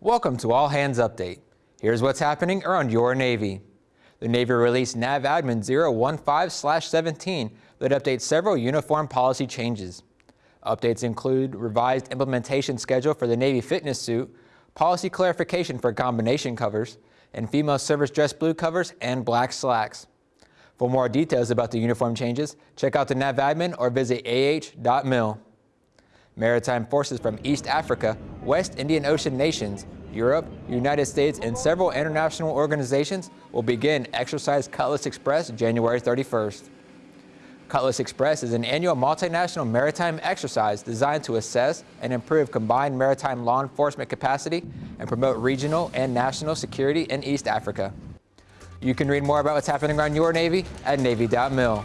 Welcome to All Hands Update. Here's what's happening around your Navy. The Navy released NAV Admin 015-17 that updates several uniform policy changes. Updates include revised implementation schedule for the Navy fitness suit, policy clarification for combination covers, and female service dress blue covers and black slacks. For more details about the uniform changes, check out the NAV Admin or visit ah.mil. Maritime forces from East Africa, West Indian Ocean nations, Europe, United States, and several international organizations will begin Exercise Cutlass Express January 31st. Cutlass Express is an annual multinational maritime exercise designed to assess and improve combined maritime law enforcement capacity and promote regional and national security in East Africa. You can read more about what's happening around your Navy at Navy.mil.